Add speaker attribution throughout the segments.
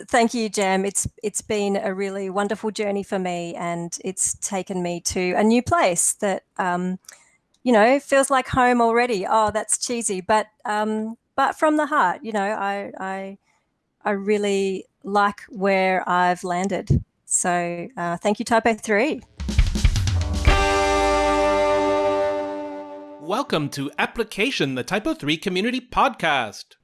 Speaker 1: Thank you, Jam. It's it's been a really wonderful journey for me, and it's taken me to a new place that um, you know feels like home already. Oh, that's cheesy, but um, but from the heart, you know, I I I really like where I've landed. So uh, thank you, Typo Three.
Speaker 2: Welcome to Application, the Typo 3 Community Podcast.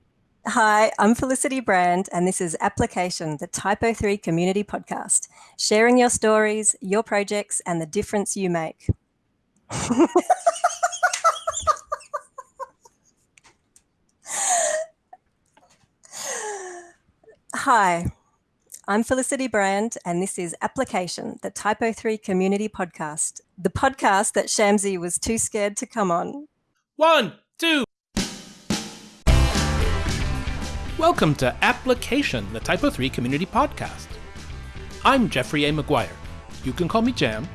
Speaker 1: Hi, I'm Felicity Brand, and this is Application, the Typo 3 Community Podcast, sharing your stories, your projects, and the difference you make. Hi, I'm Felicity Brand, and this is Application, the Typo 3 Community Podcast, the podcast that Shamsi was too scared to come on.
Speaker 2: One, two. Welcome to Application, the Typo 3 Community Podcast. I'm Jeffrey A. McGuire. You can call me Jam.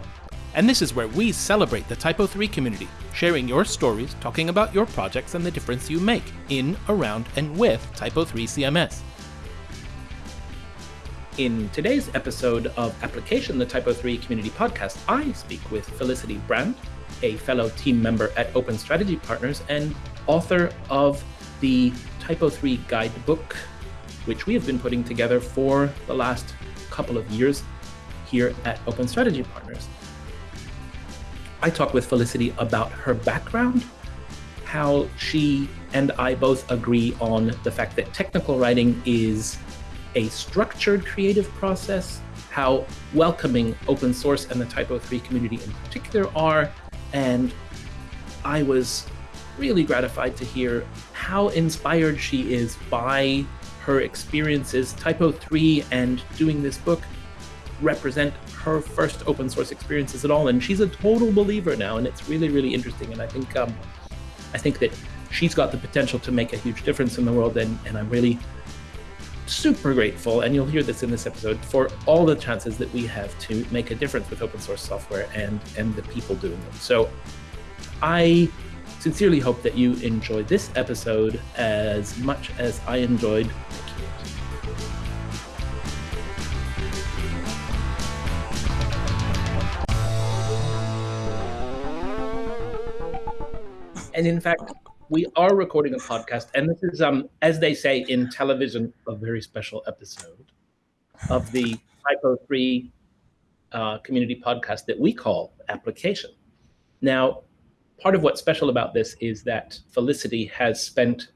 Speaker 2: And this is where we celebrate the Typo 3 community, sharing your stories, talking about your projects and the difference you make in, around, and with Typo 3 CMS. In today's episode of Application, the Typo 3 Community Podcast, I speak with Felicity Brand, a fellow team member at Open Strategy Partners and author of the Typo 3 guidebook, which we have been putting together for the last couple of years here at Open Strategy Partners. I talk with Felicity about her background, how she and I both agree on the fact that technical writing is a structured creative process, how welcoming open source and the Typo 3 community in particular are, and I was really gratified to hear how inspired she is by her experiences. Typo 3 and doing this book represent her first open source experiences at all, and she's a total believer now, and it's really, really interesting. And I think, um, I think that she's got the potential to make a huge difference in the world, and, and I'm really super grateful, and you'll hear this in this episode, for all the chances that we have to make a difference with open source software and and the people doing them. So I sincerely hope that you enjoyed this episode as much as I enjoyed And in fact, we are recording a podcast, and this is, um, as they say in television, a very special episode of the Typo 3 uh, community podcast that we call Application. Now, part of what's special about this is that Felicity has spent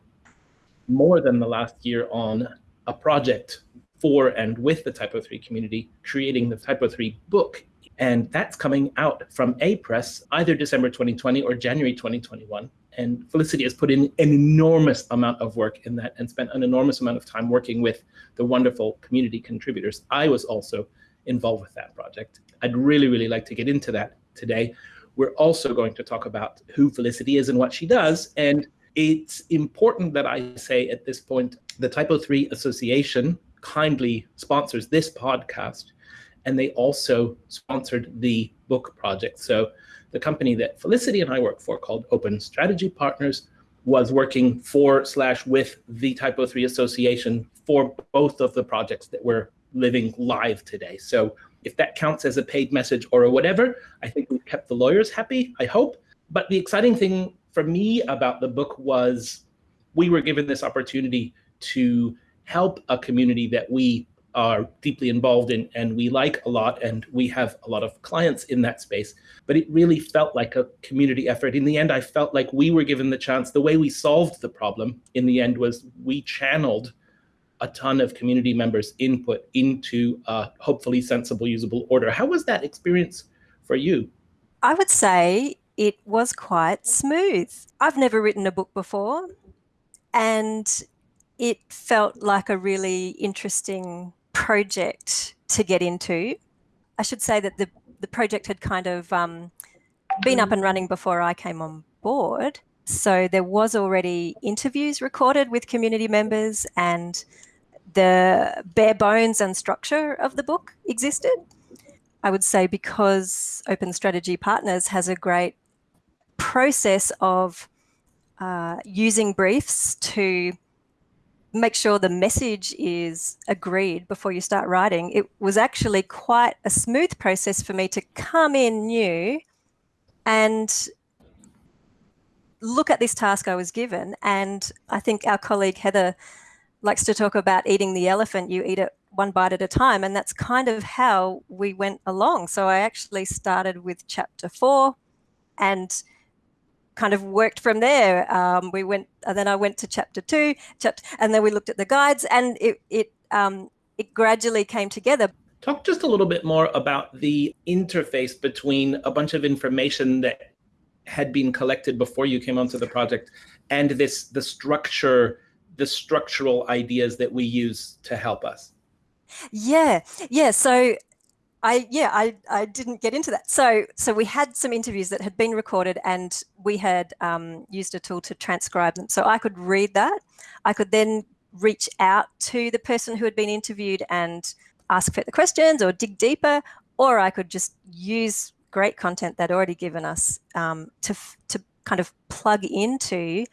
Speaker 2: more than the last year on a project for and with the Typo 3 community, creating the Typo 3 book. And that's coming out from Apress either December 2020 or January 2021. And Felicity has put in an enormous amount of work in that and spent an enormous amount of time working with the wonderful community contributors. I was also involved with that project. I'd really, really like to get into that today we're also going to talk about who Felicity is and what she does. And it's important that I say at this point, the Typo 3 Association kindly sponsors this podcast, and they also sponsored the book project. So the company that Felicity and I work for called Open Strategy Partners was working for slash with the Typo 3 Association for both of the projects that we're living live today. So if that counts as a paid message or a whatever, I think we've kept the lawyers happy, I hope. But the exciting thing for me about the book was we were given this opportunity to help a community that we are deeply involved in and we like a lot and we have a lot of clients in that space. But it really felt like a community effort. In the end i felt like we were given the chance. The way we solved the problem in the end was we channeled a ton of community members input into a hopefully sensible, usable order. How was that experience for you?
Speaker 1: I would say it was quite smooth. I've never written a book before, and it felt like a really interesting project to get into. I should say that the, the project had kind of um, been up and running before I came on board. So there was already interviews recorded with community members and the bare bones and structure of the book existed. I would say because Open Strategy Partners has a great process of uh, using briefs to make sure the message is agreed before you start writing, it was actually quite a smooth process for me to come in new and look at this task I was given. And I think our colleague Heather likes to talk about eating the elephant, you eat it one bite at a time. And that's kind of how we went along. So I actually started with chapter four and kind of worked from there. Um, we went, and then I went to chapter two, chapter, and then we looked at the guides, and it it um, it gradually came together.
Speaker 2: Talk just a little bit more about the interface between a bunch of information that had been collected before you came onto the project and this the structure the structural ideas that we use to help us
Speaker 1: yeah yeah so I yeah, I, I didn't get into that. So so we had some interviews that had been recorded, and we had um, used a tool to transcribe them. So I could read that. I could then reach out to the person who had been interviewed and ask further questions or dig deeper, or I could just use great content that already given us um, to to kind of plug into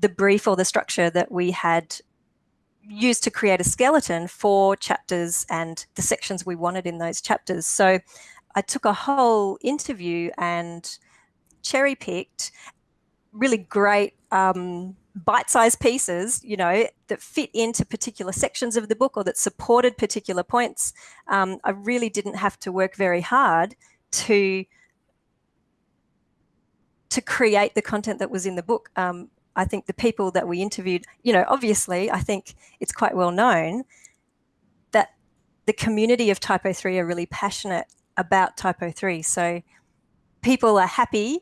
Speaker 1: the brief or the structure that we had used to create a skeleton for chapters and the sections we wanted in those chapters. So I took a whole interview and cherry picked really great um, bite-sized pieces, you know, that fit into particular sections of the book or that supported particular points. Um, I really didn't have to work very hard to to create the content that was in the book. Um, I think the people that we interviewed, you know, obviously, I think it's quite well known that the community of Typo 3 are really passionate about Typo 3. So people are happy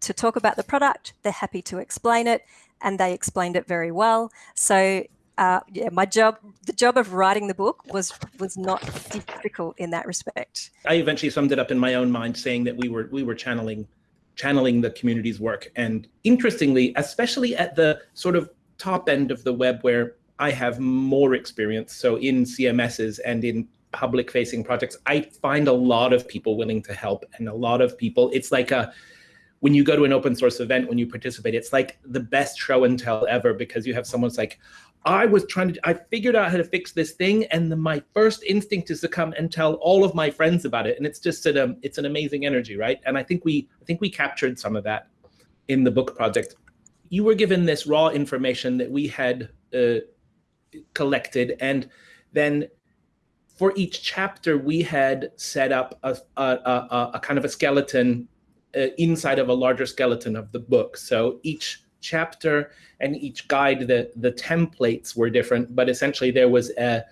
Speaker 1: to talk about the product, they're happy to explain it, and they explained it very well. So uh, yeah, my job, the job of writing the book was was not difficult in that respect.
Speaker 2: I eventually summed it up in my own mind, saying that we were we were channeling channeling the community's work. And interestingly, especially at the sort of top end of the web where I have more experience, so in CMSs and in public facing projects, I find a lot of people willing to help and a lot of people, it's like a, when you go to an open source event, when you participate, it's like the best show and tell ever because you have someone's like, I was trying to, I figured out how to fix this thing. And the, my first instinct is to come and tell all of my friends about it. And it's just an, um, it's an amazing energy, right? And I think we, I think we captured some of that in the book project. You were given this raw information that we had uh, collected. And then for each chapter, we had set up a, a, a, a kind of a skeleton uh, inside of a larger skeleton of the book. So each chapter and each guide, the, the templates were different, but essentially there was a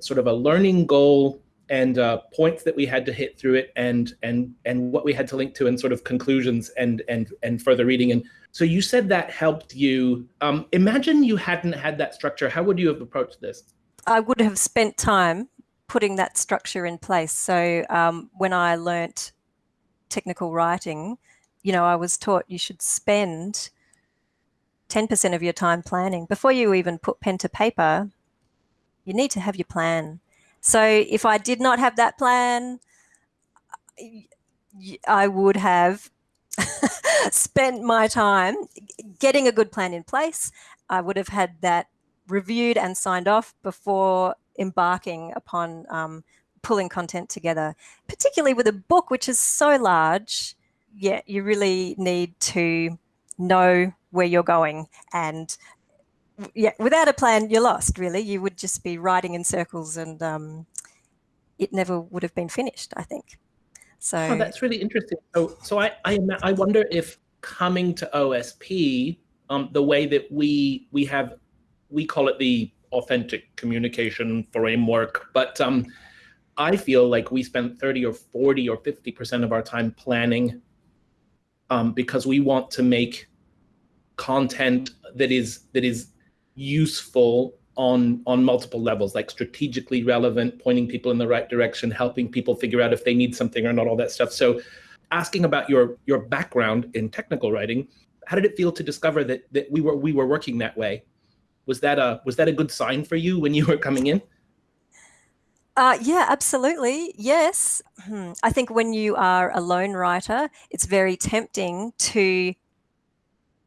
Speaker 2: sort of a learning goal and uh, points that we had to hit through it and and and what we had to link to and sort of conclusions and and and further reading. And so you said that helped you. Um, imagine you hadn't had that structure. How would you have approached this?
Speaker 1: I would have spent time putting that structure in place. So um, when i learnt technical writing you know i was taught you should spend 10% of your time planning. Before you even put pen to paper, you need to have your plan. So if I did not have that plan, I would have spent my time getting a good plan in place. I would have had that reviewed and signed off before embarking upon um, pulling content together, particularly with a book which is so large. Yeah, you really need to know where you're going and yeah without a plan you're lost really. You would just be riding in circles and um, it never would have been finished i think. So
Speaker 2: oh, that's really interesting. So so i i, I wonder if coming to osp um, the way that we we have we call it the authentic communication framework but um, i feel like we spent 30 or 40 or 50 percent of our time planning um, because we want to make content that is that is useful on on multiple levels like strategically relevant pointing people in the right direction helping people figure out if they need something or not all that stuff so asking about your your background in technical writing how did it feel to discover that that we were we were working that way was that a was that a good sign for you when you were coming in
Speaker 1: uh, yeah, absolutely. Yes. I think when you are a lone writer, it's very tempting to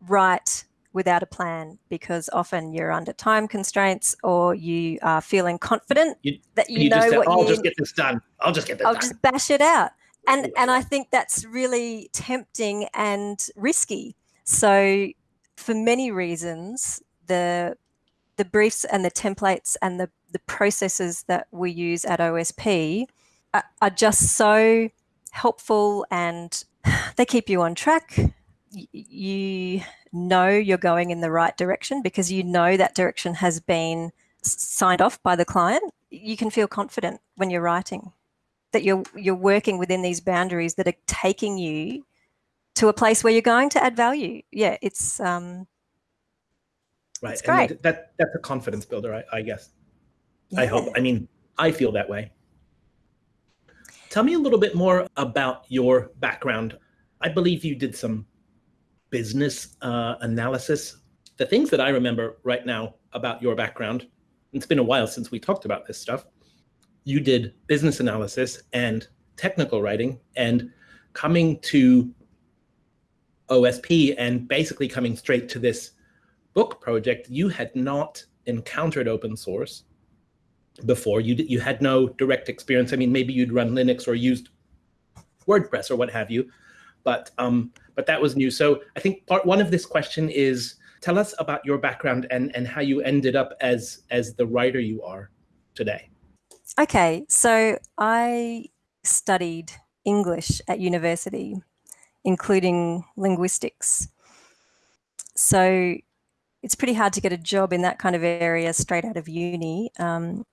Speaker 1: write without a plan because often you're under time constraints or you are feeling confident
Speaker 2: You-
Speaker 1: that you,
Speaker 2: you
Speaker 1: know
Speaker 2: just
Speaker 1: what
Speaker 2: I'll
Speaker 1: you
Speaker 2: just get this done. I'll just get this
Speaker 1: I'll
Speaker 2: done.
Speaker 1: just bash it out. And and I think that's really tempting and risky. So for many reasons, the the briefs and the templates and the, the processes that we use at OSP are, are just so helpful and they keep you on track. You know you're going in the right direction because you know that direction has been signed off by the client. You can feel confident when you're writing that you're you're working within these boundaries that are taking you to a place where you're going to add value. Yeah, it's um,
Speaker 2: right.
Speaker 1: it's great.
Speaker 2: That, that that's a confidence builder, I, I guess. I hope. I mean, I feel that way. Tell me a little bit more about your background. I believe you did some business uh, analysis. The things that I remember right now about your background, it's been a while since we talked about this stuff. You did business analysis and technical writing, and coming to OSP and basically coming straight to this book project, you had not encountered open source before. You you had no direct experience. I mean, maybe you'd run Linux or used WordPress or what have you, but um, but that was new. So I think part one of this question is tell us about your background and and how you ended up as as the writer you are today.
Speaker 1: Okay, so I studied English at university, including linguistics. So it's pretty hard to get a job in that kind of area straight out of uni. Um,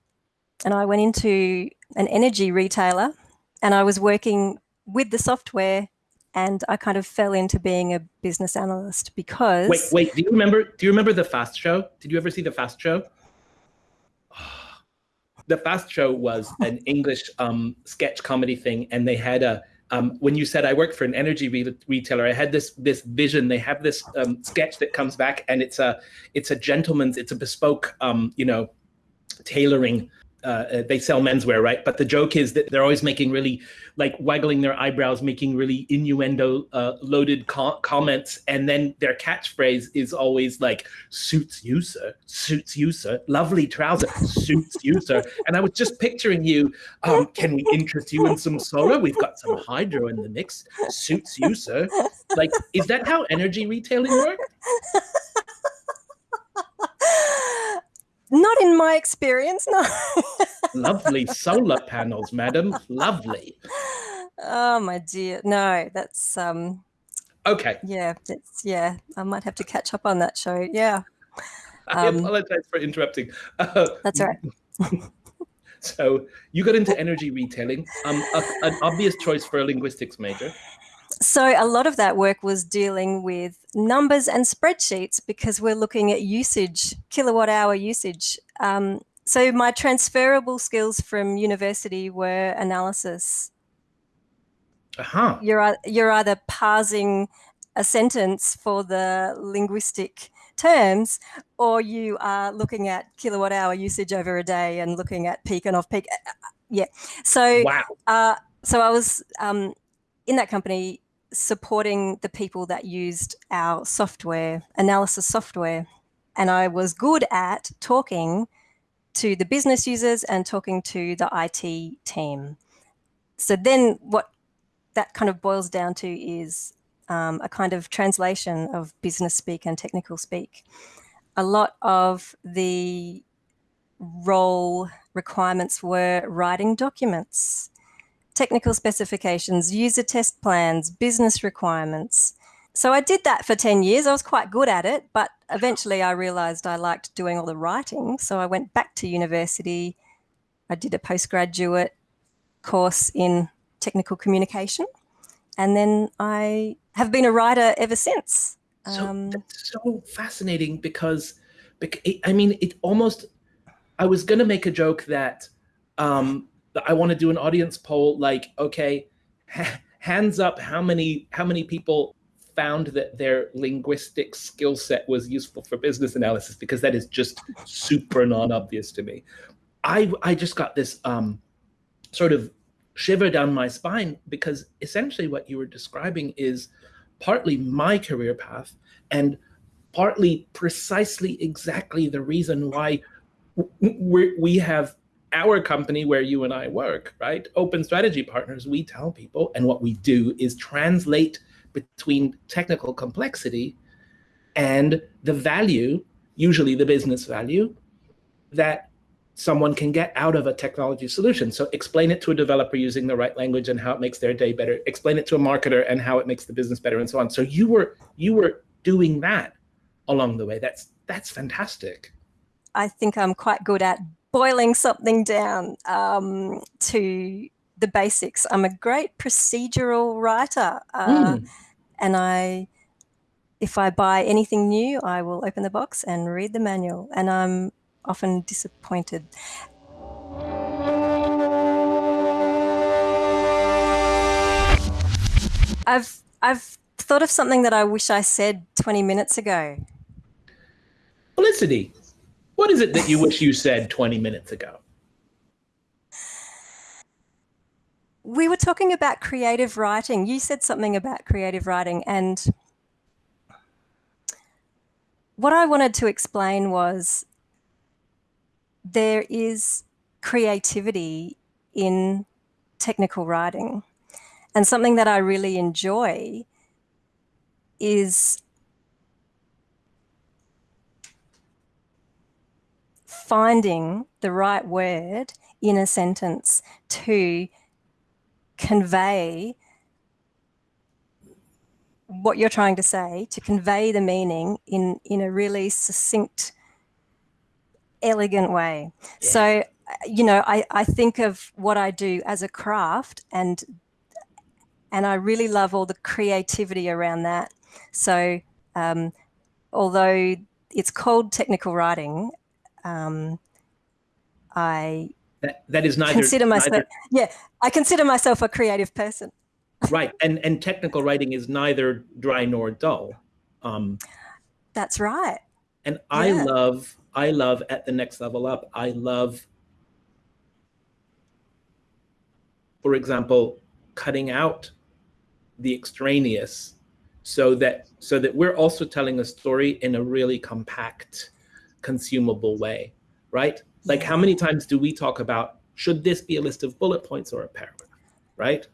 Speaker 1: and I went into an energy retailer and I was working with the software and I kind of fell into being a business analyst because
Speaker 2: Wait, wait. Do you remember? Do you remember the Fast Show? Did you ever see the Fast Show? The Fast Show was an English um, sketch comedy thing, and they had a. Um, when you said I work for an energy re- retailer, I had this this vision. They have this um, sketch that comes back, and it's a it's a gentleman's, it's a bespoke, um, you know, tailoring. Uh, they sell menswear, right? But the joke is that they're always making really, like, waggling their eyebrows, making really innuendo uh, loaded co- comments, and then their catchphrase is always like, "Suits you, sir. Suits you, sir. Lovely trouser. Suits you, sir." And I was just picturing you. Um, can we interest you in some solar? We've got some hydro in the mix. Suits you, sir. Like, is that how energy retailing works?
Speaker 1: Not in my experience, no.
Speaker 2: Lovely solar panels, madam. Lovely.
Speaker 1: oh my dear. No, that's um
Speaker 2: Okay.
Speaker 1: yeah, that's yeah. I might have to catch up on that show. Yeah.
Speaker 2: I
Speaker 1: Um,
Speaker 2: apologize for interrupting. Uh,
Speaker 1: That's all right.
Speaker 2: So you got into energy retailing, um, a, an obvious choice for a linguistics major.
Speaker 1: So a lot of that work was dealing with numbers and spreadsheets because we're looking at usage, kilowatt hour usage. Um, so my transferable skills from university were analysis.
Speaker 2: Uh-huh.
Speaker 1: You're you're either parsing a sentence for the linguistic terms, or you are looking at kilowatt hour usage over a day and looking at peak and off peak. Uh, uh, Yeah. So
Speaker 2: Wow.
Speaker 1: uh, so I was um, in that company supporting the people that used our software, analysis software. And I was good at talking to the business users and talking to the IT team. So then what that kind of boils down to is um, a kind of translation of business speak and technical speak. A lot of the role requirements were writing documents, technical specifications, user test plans, business requirements. So I did that for 10 years. I was quite good at it, but eventually I realized I liked doing all the writing. So I went back to university. I did a postgraduate course in technical communication. And then I have been a writer ever since.
Speaker 2: So
Speaker 1: Um,
Speaker 2: that's so fascinating because, bec- it- I mean, it almost. I was gonna make a joke that, um, that I want to do an audience poll. Like, okay, hands up, how many how many people found that their linguistic skill set was useful for business analysis? Because that is just super non-obvious to me. I I just got this um, sort of shiver down my spine because essentially what you were describing is partly my career path and partly precisely exactly the reason why we we have our company where you and I work, right? Open strategy partners, we tell people, and what we do is translate between technical complexity and the value, usually the business value, that someone can get out of a technology solution. So explain it to a developer using the right language and how it makes their day better. Explain it to a marketer and how it makes the business better and so on. So you were you were doing that along the way. That's that's fantastic.
Speaker 1: I think I'm quite good at boiling something down um, to the basics. I'm a great procedural writer, uh, mm. and I, if I buy anything new, I will open the box and read the manual, and I'm often disappointed. I've I've thought of something that I wish I said 20 minutes ago.
Speaker 2: Felicity, what is it that you wish you said 20 minutes ago?
Speaker 1: We were talking about creative writing. You said something about creative writing, and what I wanted to explain was there is creativity in technical writing. And something that I really enjoy is finding the right word in a sentence to convey what you're trying to say, to convey the meaning in, in a really succinct elegant way. Yeah. So, you know, I, I think of what I do as a craft and and I really love all the creativity around that. So um, although it's called technical writing, um, I
Speaker 2: that, that is neither
Speaker 1: consider myself
Speaker 2: neither,
Speaker 1: yeah I consider myself a creative person.
Speaker 2: right, and and technical writing is neither dry nor dull. Um,
Speaker 1: That's right.
Speaker 2: And I yeah. love I love at the next level up, I love, for example, cutting out the extraneous so that so that we're also telling a story in a really compact, consumable way, right? Like how many times do we talk about should this be a list of bullet points or a paragraph, right?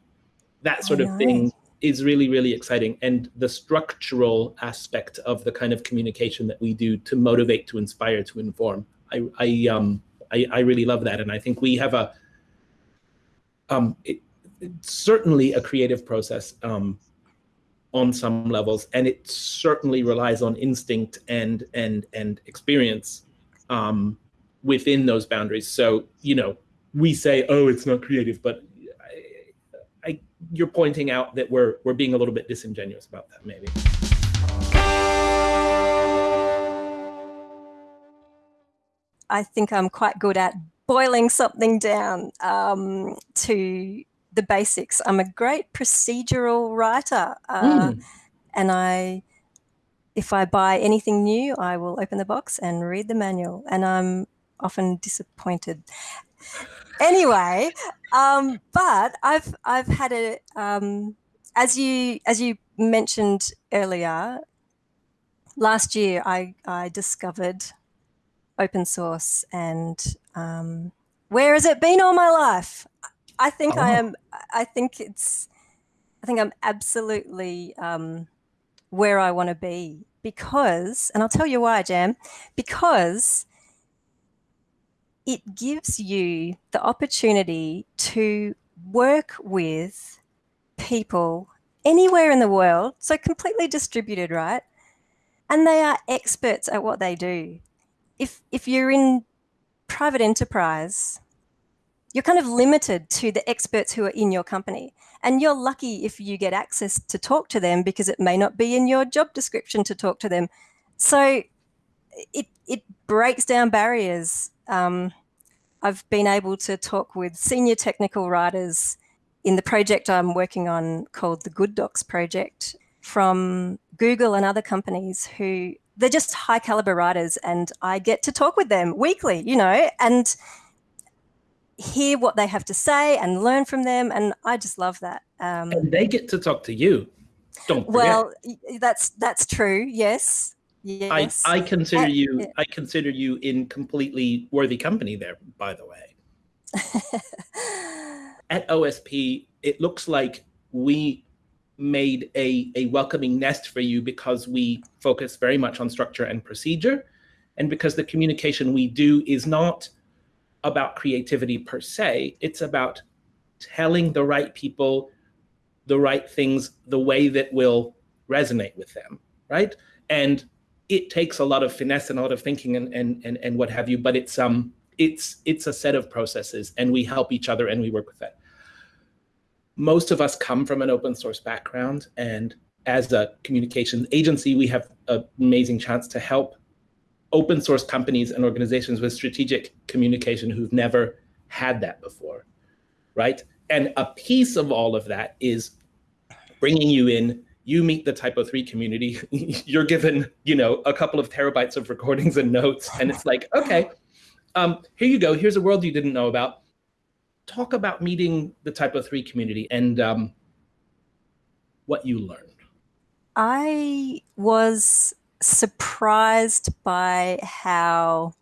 Speaker 2: That sort of thing is really, really exciting. And the structural aspect of the kind of communication that we do to motivate, to inspire, to inform, I, I, um, I, I really love that. And I think we have a, um, it, it's certainly a creative process um, on some levels, and it certainly relies on instinct and and and experience um, within those boundaries. So you know, we say, "Oh, it's not creative," but I, you're pointing out that we're we're being a little bit disingenuous about that, maybe.
Speaker 1: I think I'm quite good at boiling something down um, to the basics. I'm a great procedural writer, uh, mm. and I, if I buy anything new, I will open the box and read the manual, and I'm often disappointed anyway, um, but I've I've had a um, as you as you mentioned earlier. Last year, I I discovered open source, and um, where has it been all my life? I think oh. I am. I think it's. I think I'm absolutely um, where I want to be because, and I'll tell you why, Jam. Because it gives you the opportunity to work with people anywhere in the world, so completely distributed, right? And they are experts at what they do. If, if you're in private enterprise, you're kind of limited to the experts who are in your company. And you're lucky if you get access to talk to them because it may not be in your job description to talk to them. So it, it breaks down barriers um, I've been able to talk with senior technical writers in the project I'm working on called the Good Docs project from Google and other companies who they're just high caliber writers and I get to talk with them weekly, you know, and hear what they have to say and learn from them. And I just love that.
Speaker 2: Um, and they get to talk to you. Don't forget.
Speaker 1: Well, that's, that's true. Yes. Yes.
Speaker 2: I, I consider and, you I consider you in completely worthy company there, by the way. At OSP, it looks like we made a, a welcoming nest for you because we focus very much on structure and procedure. And because the communication we do is not about creativity per se, it's about telling the right people the right things the way that will resonate with them, right? And it takes a lot of finesse and a lot of thinking and and and, and what have you, but it's um it's it's a set of processes and we help each other and we work with that. Most of us come from an open source background and as a communications agency, we have an amazing chance to help open source companies and organizations with strategic communication who've never had that before, right? And a piece of all of that is bringing you in. You meet the typo 3 community. You're given you know a couple of terabytes of recordings and notes. And it's like okay um, here you go. Here's a world you didn't know about. Talk about meeting the typo 3 community and um, what you learned.
Speaker 1: I was surprised by how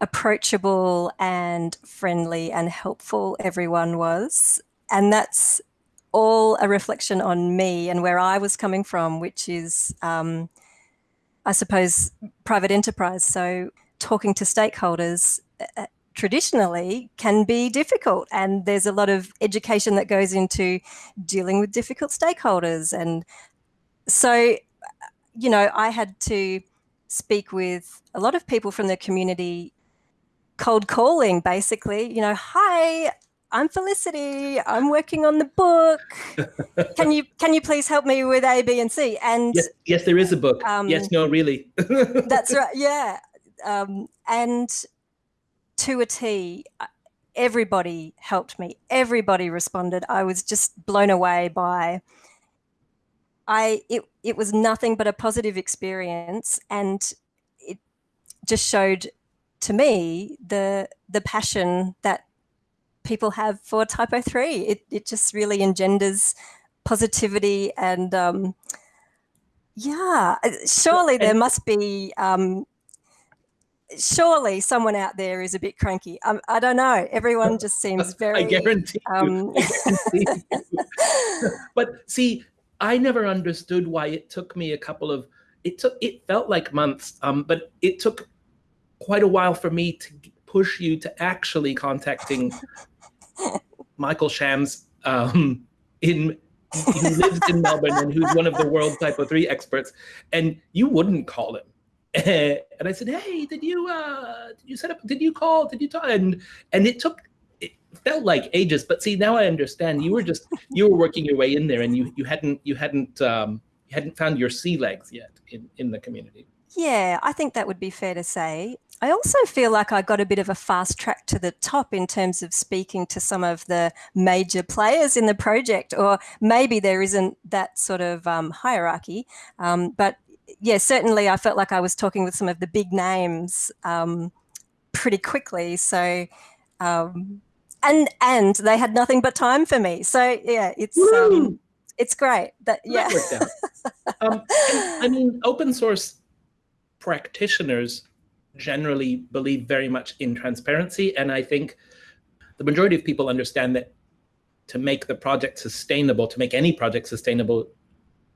Speaker 1: approachable and friendly and helpful everyone was and that's all a reflection on me and where I was coming from, which is, um, I suppose, private enterprise. So talking to stakeholders uh, uh, traditionally can be difficult and there's a lot of education that goes into dealing with difficult stakeholders. And so, you know, I had to speak with a lot of people from the community cold calling basically, you know, hi, I'm Felicity. I'm working on the book. can you can you please help me with A, B, and C? And
Speaker 2: yes, yes there is a book. Um, yes, no, really.
Speaker 1: that's right. Yeah, um, and to a T, uh, everybody helped me. Everybody responded. I was just blown away by. I it it was nothing but a positive experience, and it just showed to me the the passion that people have for typo 3. It, it just really engenders positivity and um, yeah, uh, surely there must be, um, surely someone out there is a bit cranky. Um, I don't know. Everyone just seems very.
Speaker 2: I guarantee um. I guarantee but see, I never understood why it took me a couple of, it took, it felt like months, um, but it took quite a while for me to push you to actually contacting Michael Schams um, in who lives in Melbourne and who's one of the world typo 3 experts and you wouldn't call him. And I said hey did you uh did you set up did you call did you talk? And and it took felt like ages but see now I understand you were just you were working your way in there and you you hadn't you hadn't um you hadn't found your sea legs yet in in the community
Speaker 1: yeah I think that would be fair to say I also feel like I got a bit of a fast track to the top in terms of speaking to some of the major players in the project, or maybe there isn't that sort of um, hierarchy. Um, but yeah, certainly I felt like I was talking with some of the big names um, pretty quickly. So, um, and and they had nothing but time for me. So yeah, it's um, it's great. That yeah.
Speaker 2: Um, I mean, open source practitioners generally believe very much in transparency. And I think the majority of people understand that to make the project sustainable, to make any project sustainable,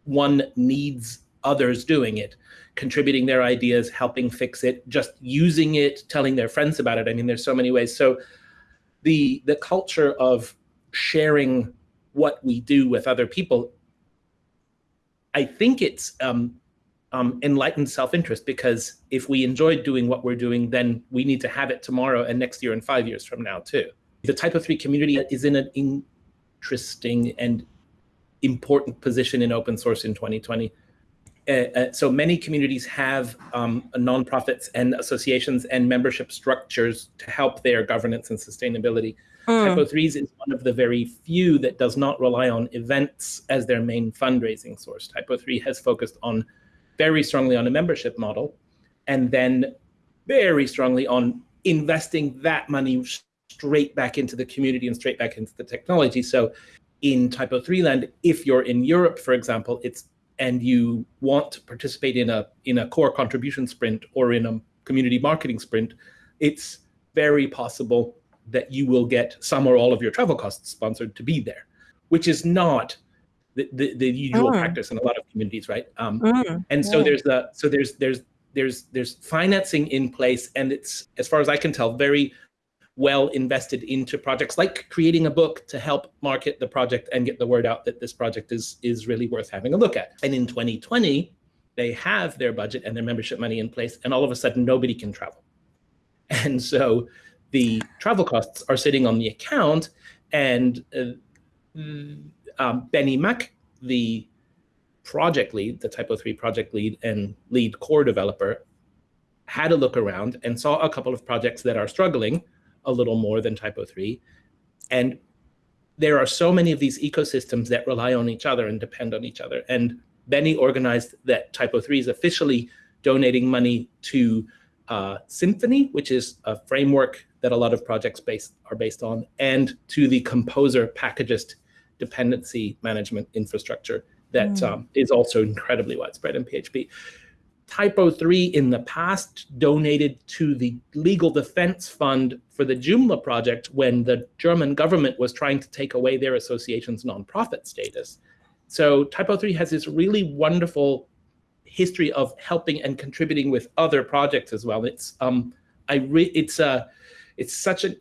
Speaker 2: one needs others doing it, contributing their ideas, helping fix it, just using it, telling their friends about it. I mean, there's so many ways. So the the culture of sharing what we do with other people, I think it's um, um, enlightened self-interest because if we enjoy doing what we're doing, then we need to have it tomorrow and next year and five years from now too. The typo 3 community is in an interesting and important position in open source in 2020. Uh, uh, so many communities have um, nonprofits and associations and membership structures to help their governance and sustainability. Mm. Typo 3s is one of the very few that does not rely on events as their main fundraising source. Typo 3 has focused on very strongly on a membership model, and then very strongly on investing that money straight back into the community and straight back into the technology. So in Typo 3 land, if you're in Europe, for example, it's and you want to participate in a in a core contribution sprint or in a community marketing sprint, it's very possible that you will get some or all of your travel costs sponsored to be there, which is not the, the, the usual mm. practice in a lot of communities, right? Um, mm. And so yeah. there's the so there's there's there's there's financing in place, and it's as far as I can tell, very well invested into projects like creating a book to help market the project and get the word out that this project is is really worth having a look at. And in 2020, they have their budget and their membership money in place, and all of a sudden nobody can travel. And so the travel costs are sitting on the account, and uh, um, Benni Mack, the project lead, the Typo 3 project lead and lead core developer, had a look around and saw a couple of projects that are struggling a little more than Typo 3. And there are so many of these ecosystems that rely on each other and depend on each other. And Benni organized that Typo 3 is officially donating money to uh, Symfony, which is a framework that a lot of projects based, are based on, and to the Composer packagist dependency management infrastructure that mm. um, is also incredibly widespread in PHP. Typo 3 in the past donated to the Legal Defense Fund for the Joomla project when the German government was trying to take away their association's nonprofit status. So Typo 3 has this really wonderful history of helping and contributing with other projects as well. It's um, I re it's a, uh, it's such a,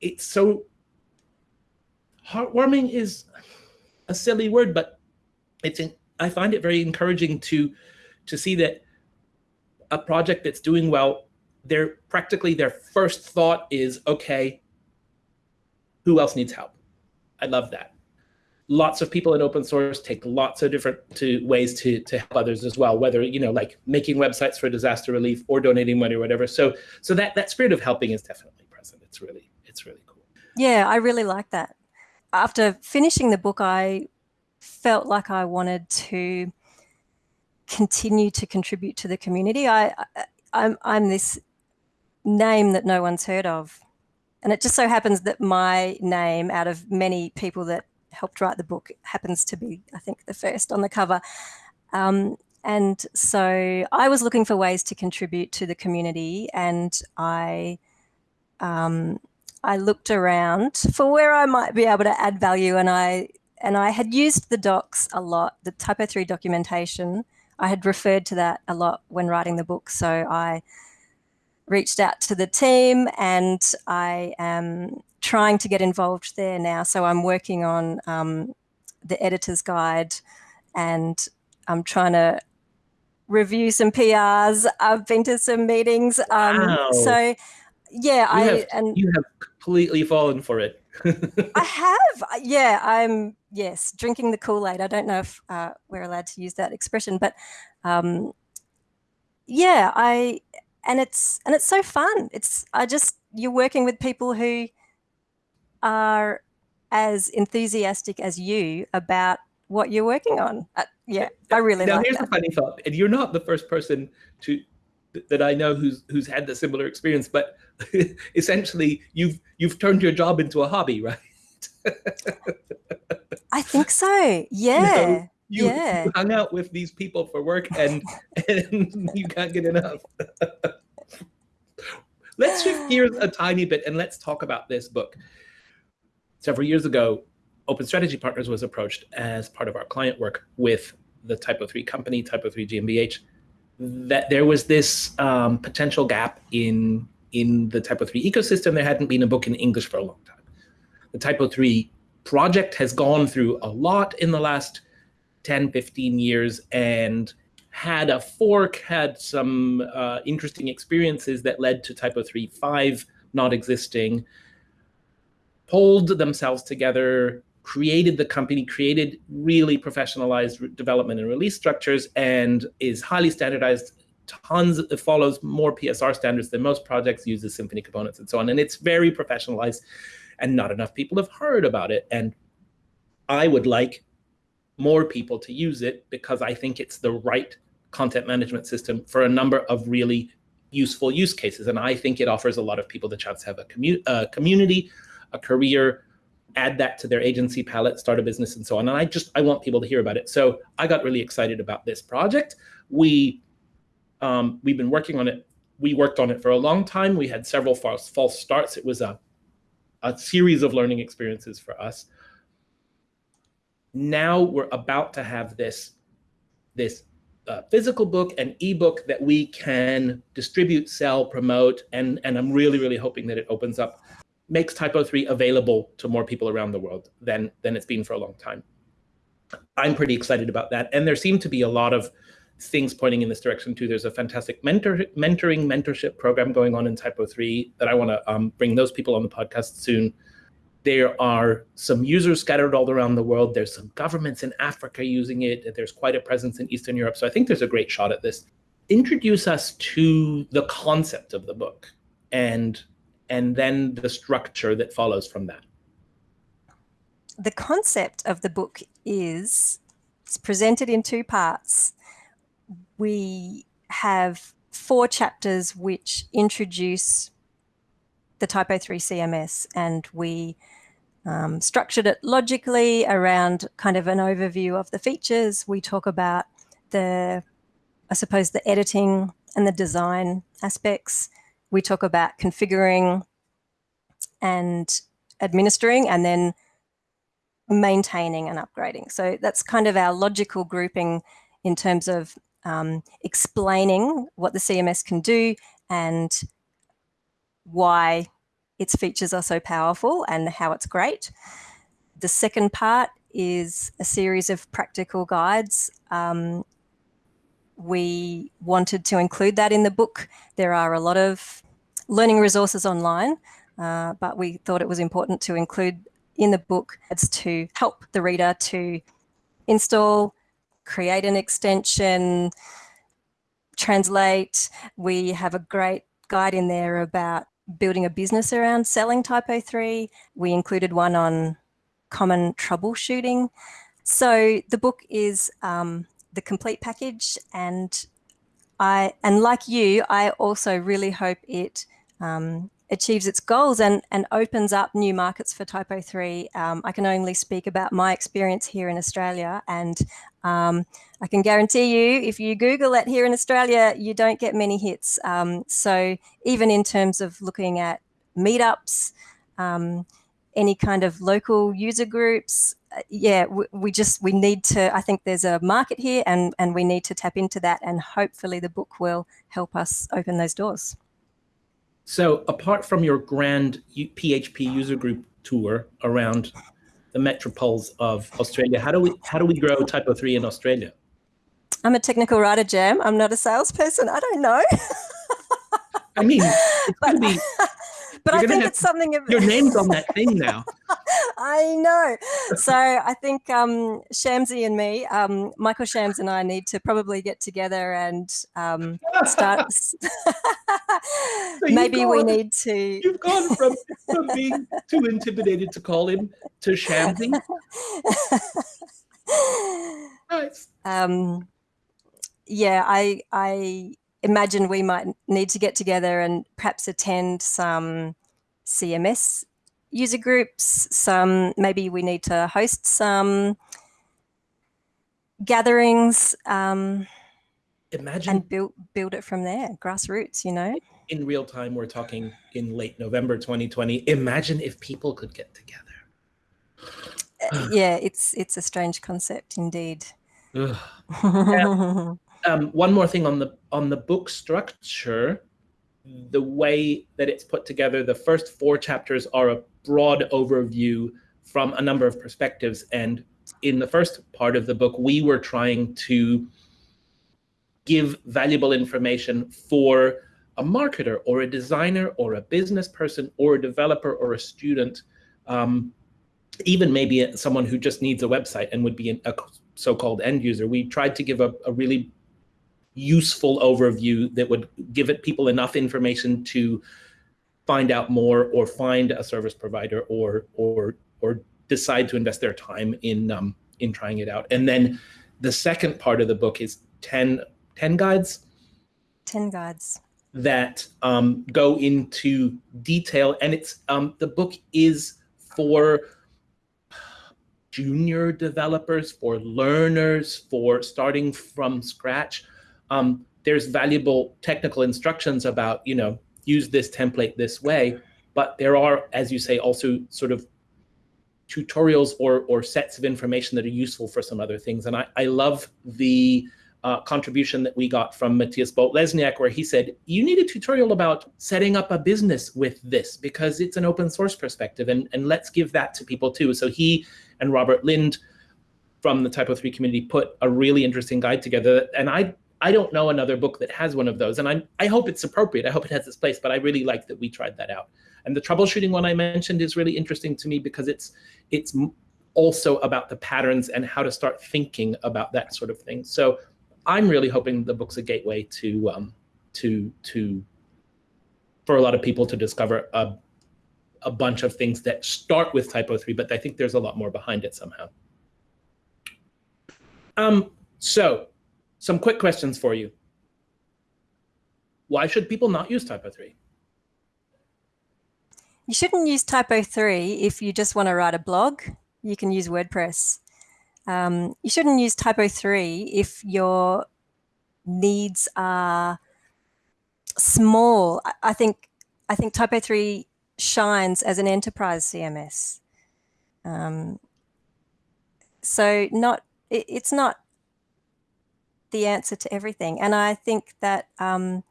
Speaker 2: it's so heartwarming is a silly word, but it's in, I find it very encouraging to to see that a project that's doing well, their practically their first thought is, okay, who else needs help? I love that. Lots of people in open source take lots of different to, ways to, to help others as well, whether, you know, like making websites for disaster relief or donating money or whatever. So so that, that spirit of helping is definitely present. It's really, it's really cool.
Speaker 1: Yeah, I really like that. After finishing the book, I felt like I wanted to continue to contribute to the community. I, I I'm, I'm this name that no one's heard of. And it just so happens that my name out of many people that helped write the book happens to be, I think, the first on the cover. Um, and so I was looking for ways to contribute to the community and I um, I looked around for where I might be able to add value and I and I had used the docs a lot, the Typo 3 documentation, I had referred to that a lot when writing the book. So I reached out to the team and I am trying to get involved there now. So I'm working on um, the editor's guide and I'm trying to review some PRs. I've been to some meetings. Um, wow. So yeah,
Speaker 2: you
Speaker 1: I
Speaker 2: have,
Speaker 1: and
Speaker 2: you have completely fallen for it.
Speaker 1: I have. Yeah, I'm yes, drinking the Kool-Aid. I don't know if uh, we're allowed to use that expression, but um, yeah, I and it's and it's so fun. It's I just you're working with people who are as enthusiastic as you about what you're working on. Uh, yeah, I really
Speaker 2: now
Speaker 1: like
Speaker 2: here's that. a funny thought, and you're not the first person to that I know who's who's had the similar experience, but essentially you've you've turned your job into a hobby, right?
Speaker 1: I think so. Yeah. You
Speaker 2: you,
Speaker 1: yeah.
Speaker 2: you hung out with these people for work and and you can't get enough. let's shift gears a tiny bit and let's talk about this book. Several years ago, Open Strategy Partners was approached as part of our client work with the Typo 3 company, Typo 3 GmbH, that there was this um, potential gap in in the Typo 3 ecosystem. There hadn't been a book in English for a long time. The Typo 3 project has gone through a lot in the last 10, 15 years and had a fork, had some uh, interesting experiences that led to Typo 3.5 not existing, pulled themselves together, created the company, created really professionalized development and release structures, and is highly standardized. Tons, it follows more PSR standards than most projects, uses Symfony components and so on. And it's very professionalized, and not enough people have heard about it. And I would like more people to use it because I think it's the right content management system for a number of really useful use cases. And I think it offers a lot of people the chance to have a, commu a community, a career, add that to their agency palette, start a business, and so on. And I just I want people to hear about it. So I got really excited about this project. We um, we've been working on it. We worked on it for a long time. We had several false false starts. It was a a series of learning experiences for us. Now we're about to have this this uh, physical book and ebook that we can distribute, sell, promote, and and I'm really really hoping that it opens up makes Typo 3 available to more people around the world than, than it's been for a long time. I'm pretty excited about that. And there seem to be a lot of things pointing in this direction too. There's a fantastic mentor, mentoring, mentorship program going on in Typo 3 that I want to um, bring those people on the podcast soon. There are some users scattered all around the world. There's some governments in Africa using it. There's quite a presence in Eastern Europe. So I think there's a great shot at this. Introduce us to the concept of the book and and then the structure that follows from that.
Speaker 1: The concept of the book is it's presented in two parts. We have four chapters which introduce the Typo 3 CMS and we um, structured it logically around kind of an overview of the features. We talk about the, I suppose, the editing and the design aspects we talk about configuring and administering and then maintaining and upgrading. So that's kind of our logical grouping in terms of um, explaining what the CMS can do and why its features are so powerful and how it's great. The second part is a series of practical guides um, we wanted to include that in the book. There are a lot of learning resources online, uh, but we thought it was important to include in the book it's to help the reader to install, create an extension, translate. We have a great guide in there about building a business around selling Typo 3. We included one on common troubleshooting. So the book is um, the complete package and I and like you, I also really hope it um, achieves its goals and, and opens up new markets for Typo 3. Um, I can only speak about my experience here in Australia and um, I can guarantee you if you Google it here in Australia, you don't get many hits. Um, so even in terms of looking at meetups, um, any kind of local user groups, yeah, we, we, just, we need to, I think there's a market here and, and we need to tap into that and hopefully the book will help us open those doors.
Speaker 2: So apart from your grand PHP user group tour around the metropoles of Australia, how do we, how do we grow Typo 3 in Australia?
Speaker 1: I'm a technical writer, Jam. I'm not a salesperson. I don't know.
Speaker 2: I mean, to be
Speaker 1: but You're I think it's something
Speaker 2: of your name's on that thing now.
Speaker 1: I know. So I think um, Shamsi and me, um, Michael Schams and I need to probably get together and um, start. so Maybe gone, we need to.
Speaker 2: You've gone from, from being too intimidated to call him to Shamsi.
Speaker 1: nice. Um, yeah, I I imagine we might need to get together and perhaps attend some CMS user groups, some maybe we need to host some gatherings um,
Speaker 2: imagine
Speaker 1: and build build it from there grassroots you know?
Speaker 2: In real time we're talking in late november 2020 imagine if people could get together.
Speaker 1: Uh, yeah it's it's a strange concept indeed
Speaker 2: um, one more thing on the on the book structure, the way that it's put together, the first four chapters are a broad overview from a number of perspectives. And in the first part of the book, we were trying to give valuable information for a marketer or a designer or a business person or a developer or a student, um, even maybe someone who just needs a website and would be a so-called end user. We tried to give a, a really useful overview that would give it people enough information to find out more or find a service provider or or or decide to invest their time in um, in trying it out. And then the second part of the book is 10, 10 guides.
Speaker 1: 10 guides.
Speaker 2: That um, go into detail. And it's um, the book is for junior developers, for learners, for starting from scratch. Um, there's valuable technical instructions about, you know, use this template this way, but there are, as you say, also sort of tutorials or, or sets of information that are useful for some other things. And I, I love the uh, contribution that we got from Matthias Bolt-Lesniak, where he said, you need a tutorial about setting up a business with this because it's an open source perspective and, and let's give that to people too. So he and Robert Lindh from the Typo 3 community put a really interesting guide together. And I I don't know another book that has one of those. And I, I hope it's appropriate. I hope it has its place, but I really like that we tried that out. And the troubleshooting one I mentioned is really interesting to me because it's it's also about the patterns and how to start thinking about that sort of thing. So I'm really hoping the book's a gateway to um, to to for a lot of people to discover a a bunch of things that start with typo 3, but I think there's a lot more behind it somehow. Um, so some quick questions for you. Why should people not use typo 3?
Speaker 1: You shouldn't use typo 3 if you just want to write a blog. You can use WordPress. Um, you shouldn't use typo 3 if your needs are small. I, think I think typo 3 shines as an enterprise CMS. Um, so not it, it's not the answer to everything. And I think that um,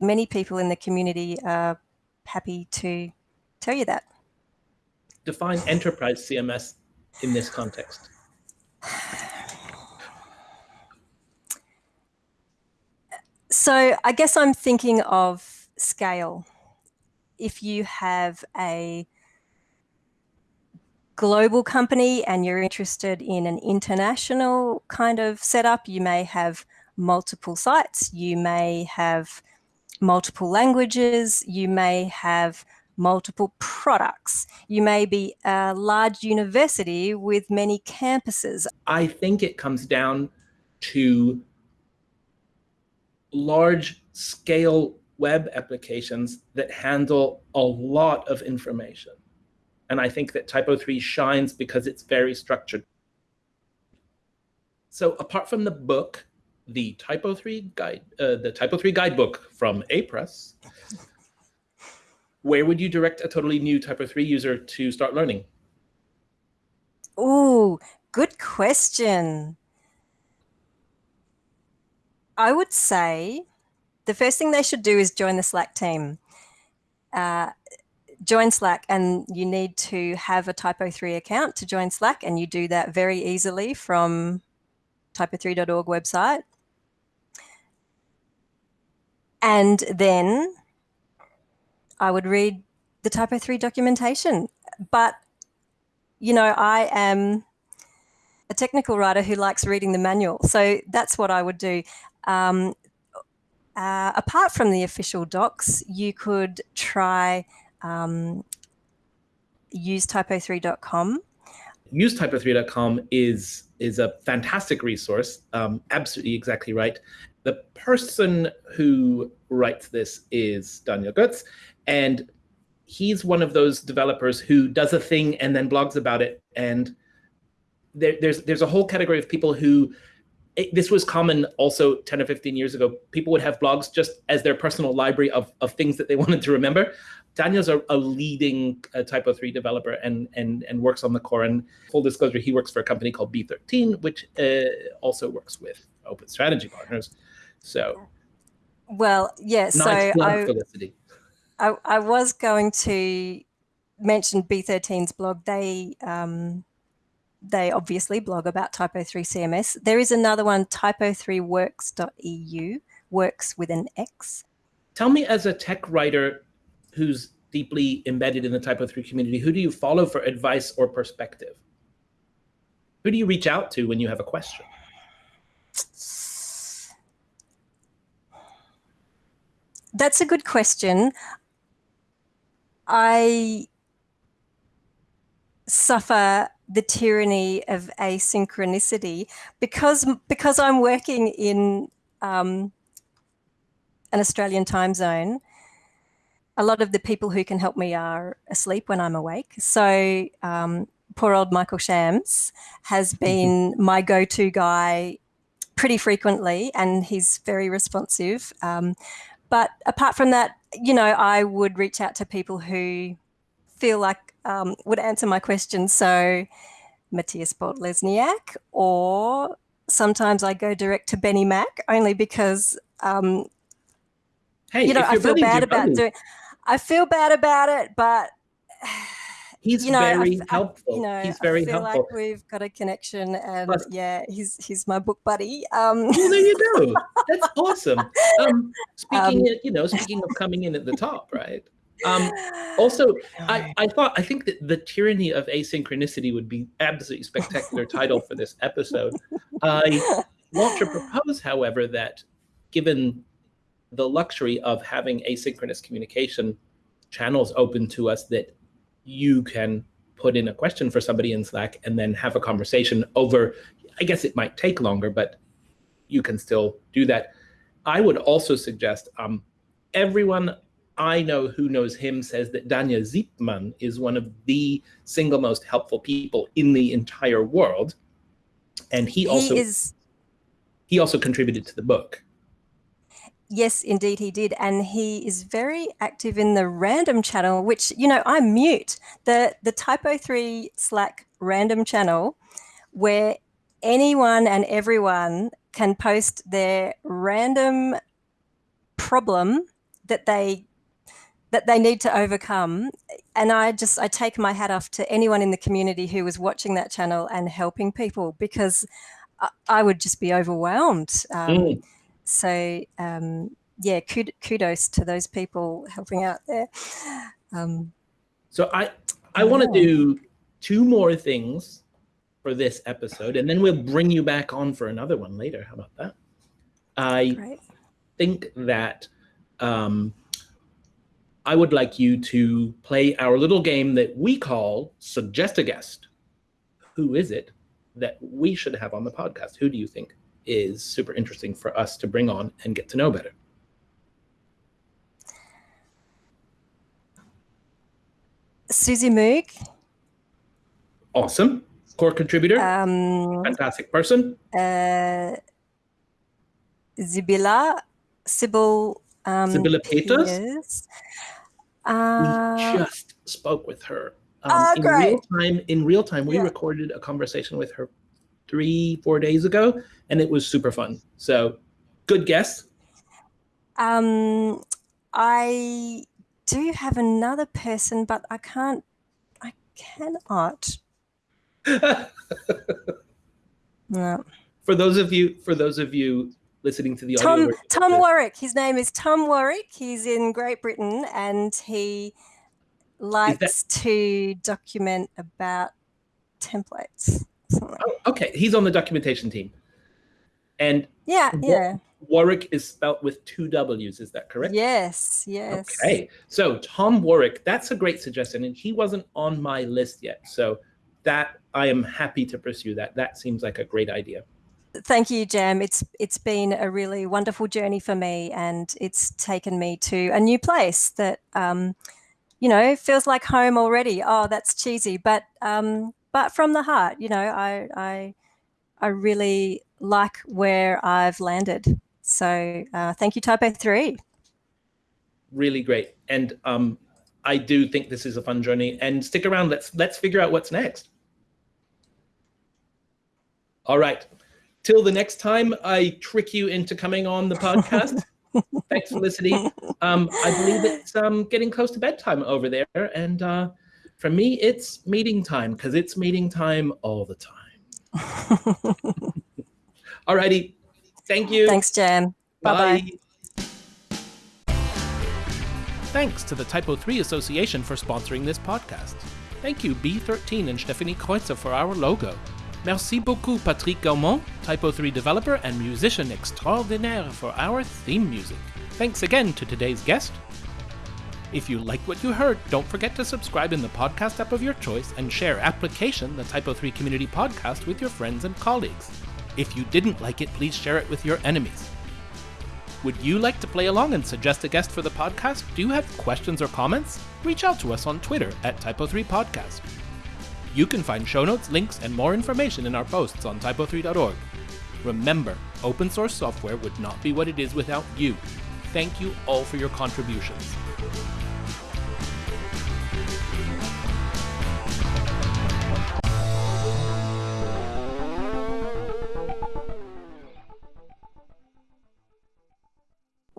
Speaker 1: many people in the community are happy to tell you that.
Speaker 2: Define enterprise CMS in this context.
Speaker 1: So I guess I'm thinking of scale. If you have a global company and you're interested in an international kind of setup, you may have multiple sites, you may have multiple languages, you may have multiple products. You may be a large university with many campuses.
Speaker 2: I think it comes down to large scale web applications that handle a lot of information. And I think that Typo 3 shines because it's very structured. So apart from the book, the Typo 3 guide, uh, the Typo 3 guidebook from Apress, where would you direct a totally new Typo 3 user to start learning?
Speaker 1: Oh, good question. I would say the first thing they should do is join the Slack team. Uh, join Slack and you need to have a Typo3 account to join Slack and you do that very easily from typo3.org website. And then I would read the Typo3 documentation. But, you know, I am a technical writer who likes reading the manual. So that's what I would do. Um, uh, apart from the official docs, you could try um, use typo3.com.
Speaker 2: Use typo3.com is is a fantastic resource. Um, absolutely, exactly right. The person who writes this is Daniel Goerz, and he's one of those developers who does a thing and then blogs about it. And there, there's there's a whole category of people who it, this was common also 10 or 15 years ago. People would have blogs just as their personal library of, of things that they wanted to remember. Daniel's a, a leading uh, Typo 3 developer and, and, and works on the core. And full disclosure, he works for a company called B13, which uh, also works with Open Strategy Partners. So,
Speaker 1: well, yeah, so I, I, I, was going to mention B13's blog. They um, they obviously blog about Typo 3 CMS. There is another one, typo3worx.eu, works with an X.
Speaker 2: Tell me as a tech writer who's deeply embedded in the Typo 3 community, who do you follow for advice or perspective? Who do you reach out to when you have a question?
Speaker 1: That's a good question. I suffer the tyranny of asynchronicity because because I'm working in um, an Australian time zone. A lot of the people who can help me are asleep when I'm awake. So um, poor old Michael Schams has been my go-to guy pretty frequently, and he's very responsive. Um, but apart from that, you know, I would reach out to people who feel like um, would answer my questions. So Matthias Bolt-Lesniak, or sometimes I go direct to Benni Mack only because, um,
Speaker 2: hey,
Speaker 1: you know, I feel bad about doing. I feel bad about it, but
Speaker 2: he's
Speaker 1: you know,
Speaker 2: very
Speaker 1: I,
Speaker 2: helpful.
Speaker 1: I, you know,
Speaker 2: he's very
Speaker 1: I feel
Speaker 2: helpful.
Speaker 1: like we've got a connection, and yeah, he's he's my book buddy. Um,
Speaker 2: well, there you go. That's awesome. Um, speaking, um, of, you know, speaking of coming in at the top, right? Um, also, I, I thought I think that the tyranny of asynchronicity would be absolutely spectacular title for this episode. I want to propose, however, that given the luxury of having asynchronous communication channels open to us, that you can put in a question for somebody in Slack and then have a conversation over. I guess it might take longer, but you can still do that. I would also suggest um, everyone I know who knows him says that Daniel Siepmann is one of the single most helpful people in the entire world. And he, he also is he also contributed to the book.
Speaker 1: Yes, indeed he did. And he is very active in the random channel, which, you know, I mute the, the Typo 3 Slack random channel where anyone and everyone can post their random problem that they that they need to overcome and i just i take my hat off to anyone in the community who was watching that channel and helping people because i, I would just be overwhelmed um, mm. So um, yeah kudos to those people helping out there um,
Speaker 2: so i i want to do two more things for this episode and then we'll bring you back on for another one later how about that i Great. think that um, I would like you to play our little game that we call Suggest a Guest. Who is it that we should have on the podcast? Who do you think is super interesting for us to bring on and get to know better?
Speaker 1: Susie Moog.
Speaker 2: Awesome. Core contributor.
Speaker 1: Um,
Speaker 2: Fantastic person.
Speaker 1: Uh, Zibila. Sybil. Um,
Speaker 2: Peters.
Speaker 1: Yes.
Speaker 2: Uh, we just spoke with her.
Speaker 1: Um, oh,
Speaker 2: in
Speaker 1: great.
Speaker 2: real time, in real time, we
Speaker 1: yeah.
Speaker 2: recorded a conversation with her three, four days ago, and it was super fun. So, good guess.
Speaker 1: Um, I do have another person, but I can't. I cannot. no.
Speaker 2: For those of you, for those of you listening to the
Speaker 1: Tom,
Speaker 2: audio.
Speaker 1: Tom Warwick. His name is Tom Warwick. He's in Great Britain and he likes to document about templates.
Speaker 2: Oh, okay. He's on the documentation team. And
Speaker 1: yeah, yeah.
Speaker 2: Warwick is spelt with two W's. Is that correct?
Speaker 1: Yes, yes.
Speaker 2: Okay. So Tom Warwick, that's a great suggestion. And he wasn't on my list yet. So that I am happy to pursue that. That seems like a great idea.
Speaker 1: Thank you, Jam. It's it's been a really wonderful journey for me, and it's taken me to a new place that um, you know feels like home already. Oh, that's cheesy, but um, but from the heart, you know, I I I really like where I've landed. So uh, thank you, Typo Three.
Speaker 2: Really great, and um, I do think this is a fun journey. And stick around. Let's let's figure out what's next. All right till the next time I trick you into coming on the podcast. Thanks for listening. Um, I believe it's um, getting close to bedtime over there. And uh, for me, it's meeting time because it's meeting time all the time. all righty. Thank you.
Speaker 1: Thanks, Jen. Bye
Speaker 2: bye. Thanks to the Typo 3 Association for sponsoring this podcast. Thank you, B13 and Stephanie Kreutzer, for our logo. Merci beaucoup Patrick Gaumond, Typo 3 developer and musician extraordinaire for our theme music. Thanks again to today's guest. If you like what you heard, don't forget to subscribe in the podcast app of your choice and share Application, the Typo 3 community podcast, with your friends and colleagues. If you didn't like it, please share it with your enemies.
Speaker 3: Would you like to play along and suggest a guest for the podcast? Do you have questions or comments? Reach out to us on Twitter at Typo3Podcast. You can find show notes, links, and more information in our posts on typo3.org. Remember, open source software would not be what it is without you. Thank you all for your contributions.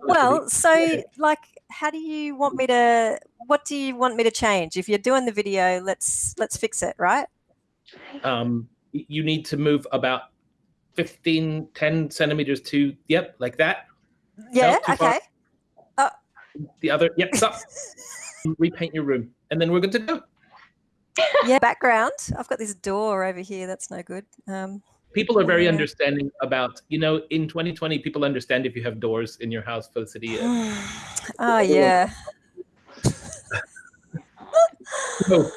Speaker 1: Well, so like, how do you want me to? What do you want me to change? If you're doing the video, let's let's fix it, right?
Speaker 2: Um, you need to move about 15, 10 centimeters to yep, like that.
Speaker 1: Yeah.
Speaker 2: far.
Speaker 1: okay. Uh,
Speaker 2: The other, yep, stop. Repaint your room, and then we're good to go.
Speaker 1: yeah. Background. I've got this door over here. That's no good. Um,
Speaker 2: People are very
Speaker 1: Yeah.
Speaker 2: understanding about, you know, in 2020, people understand if you have doors in your house for the city.
Speaker 1: oh yeah.
Speaker 2: So